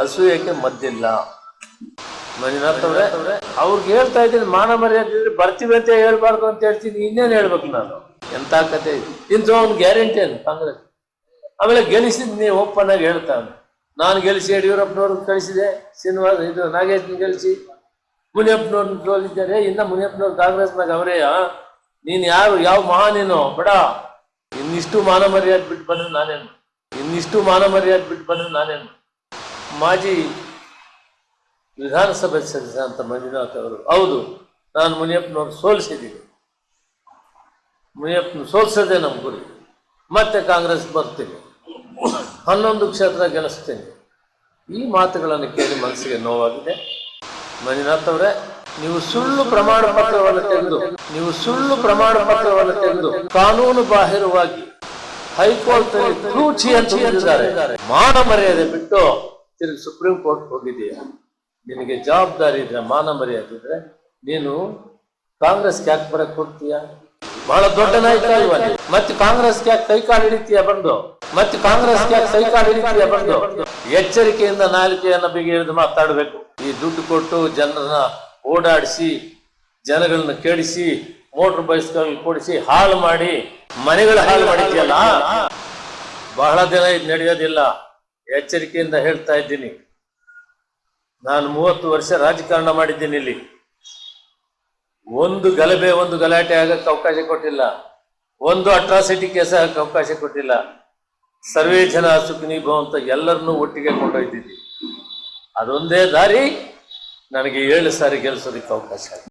ಅಸೂಯಕ್ಕೆ ಮದ್ದಿಲ್ಲ. ಮಂಜುನಾಥ್ ಅವ್ರೆ, ಅವ್ರಿಗೆ ಹೇಳ್ತಾ ಇದ್ದೀನಿ, ಮಾನ ಮರ್ಯಾದೆ ಬರ್ತೀವಿ ಅಂತ ಹೇಳ್ಬಾರ್ದು ಅಂತ ಹೇಳ್ತೀನಿ, ಇನ್ನೇನು ಹೇಳ್ಬೇಕು ನಾನು? ಎಂತ ಕತೆ ಇದು? ಇಂಥ ಗ್ಯಾರಂಟಿ ಅಂತ ಕಾಂಗ್ರೆಸ್. ಆಮೇಲೆ ಗೆಲ್ಲಿಸಿದ್ ನೀವು ಓಪನ್ ಆಗಿ ಹೇಳ್ತಾನೆ. ನಾನು ಗೆಲ್ಲಿಸಿ ಯಡಿಯೂರಪ್ಪನವ್ರನ್ನ ಕಳಿಸಿದೆ, ಶ್ರೀನಿವಾಸ್, ಇದು ನಾಗೇಶ್ನ ಗೆಲ್ಲಿಸಿ. ಮುನಿಯಪ್ಪನವ್ರನ್ನ ಸೋಲಿದ್ದಾರೆ ಇನ್ನ ಮುನಿಯಪ್ಪನವ್ರು ಕಾಂಗ್ರೆಸ್ನಾಗ ಅವರೇ ನೀನು ಯಾರು, ಯಾವ ಮಹಾನೇನೋ ಬಡ. ಇನ್ನಿಷ್ಟು ಮಾನ ಮರ್ಯಾದೆ ಬಿಟ್ಟು ಬಂದ್ರೆ ನಾನೇನು? ಇನ್ನಿಷ್ಟು ಮಾನ ಮರ್ಯಾದೆ ಬಿಟ್ಟು ಬಂದ್ರೆ ನಾನೇನು ಮಾಜಿ ವಿಧಾನಸಭೆ ಸದಸ್ಯ ಅಂತ ಮಂಜುನಾಥ್ ಅವರು. ಹೌದು, ನಾನು ಮುನಿಯಪ್ಪನವ್ರು ಸೋಲಿಸಿದ್ದೀನಿ. ಮುನಿಯಪ್ಪನ ಸೋಲ್ಸೋದೇ ನಮ್ಮ ಗುರಿ. ಮತ್ತೆ ಕಾಂಗ್ರೆಸ್ ಬರ್ತೀನಿ. ಹನ್ನೊಂದು ಕ್ಷೇತ್ರ ಗೆಲ್ಲಿಸ್ತೀನಿ. ಈ ಮಾತುಗಳನ್ನು ಕೇಳಿ ಮನಸ್ಸಿಗೆ ನೋವಾಗಿದೆ. ಮಂಜುನಾಥ್ ಅವರೇ, ನೀವು ಸುಳ್ಳು ಪ್ರಮಾಣ ಪತ್ರವನ್ನು ತೆಗೆದು, ನೀವು ಸುಳ್ಳು ಪ್ರಮಾಣ ಪತ್ರವನ್ನು ತೆಗೆದು ಕಾನೂನು ಬಾಹಿರವಾಗಿ ಹೈಕೋರ್ಟ್ ತೂಚಿ ಅಂತ ಮಾನ ಮರ್ಯಾದೆ ಬಿಟ್ಟು ತಿರುಗಿ ಸುಪ್ರೀಂ ಕೋರ್ಟ್ ಹೋಗಿದೆಯಾ ನಿನಗೆ ಜವಾಬ್ದಾರಿ ಇದ್ರೆ, ಮಾನ ಮರ್ಯಾದೆ ಇದ್ರೆ ನೀನು ಕಾಂಗ್ರೆಸ್ ಕ್ಯಾಕ್ ಬರಕ್ ಕೊಡ್ತೀಯಾ ಬಹಳ ದೊಡ್ಡ ನಾಯಕ ಮತ್ತೆ ಕಾಂಗ್ರೆಸ್ ಕ್ಯಾಕ್ ಕೈ ಕಾಲು ಹಿಡಿತೀಯ ಬಂದು? ಮತ್ತೆ ಕಾಂಗ್ರೆಸ್ ಕ್ಯಾಕ್ ಕೈ ಕಾಲು ಹಿಡಿತೀಯ ಬಂದು? ಎಚ್ಚರಿಕೆಯಿಂದ ನಾಲಿಕೆಯನ್ನ ಬಿಗಿ ಹಿಡಿದು ಮಾತಾಡಬೇಕು. ಈ ದುಡ್ಡು ಕೊಟ್ಟು ಜನರನ್ನ ಓಡಾಡಿಸಿ, ಜನಗಳನ್ನ ಕೆಡಿಸಿ, ಮೋಟರ್ ಬೈಸ್ಕಲ್ ಕೊಡಿಸಿ, ಹಾಳು ಮಾಡಿ ಮನೆಗಳ ಹಾಳು ಮಾಡಿದ್ಯಲ್ಲ ಬಹಳ ದಿನ ಇದು ನಡೆಯೋದಿಲ್ಲ. ಎಚ್ಚರಿಕೆಯಿಂದ ಹೇಳ್ತಾ ಇದ್ದೀನಿ. ನಾನು ಮೂವತ್ತು ವರ್ಷ ರಾಜಕಾರಣ ಮಾಡಿದ್ದೀನಿ ಇಲ್ಲಿ. ಒಂದು ಗಲಭೆ, ಒಂದು ಗಲಾಟೆ ಆಗಕ್ಕೆ ಅವಕಾಶ ಕೊಟ್ಟಿಲ್ಲ. ಒಂದು ಅಟ್ರಾಸಿಟಿ ಕೇಸ್ ಆಗಕ್ಕೆ ಅವಕಾಶ ಕೊಟ್ಟಿಲ್ಲ. ಸರ್ವೇ ಜನ ಸುಖಿನಿ ಭವಂತ ಎಲ್ಲರನ್ನೂ ಒಟ್ಟಿಗೆ ಕೊಂಡೊಯ್ದಿದ್ದೀನಿ. ಅದೊಂದೇ ದಾರಿ, ನನಗೆ ಏಳು ಸಾರಿ ಗೆಲ್ಲಿಸೋದಕ್ಕೆ ಅವಕಾಶ